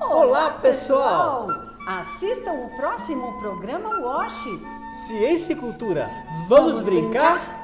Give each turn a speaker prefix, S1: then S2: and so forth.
S1: Olá, pessoal!
S2: Assistam o próximo programa WASH.
S1: Ciência e cultura. Vamos,
S2: Vamos
S1: brincar?
S2: brincar?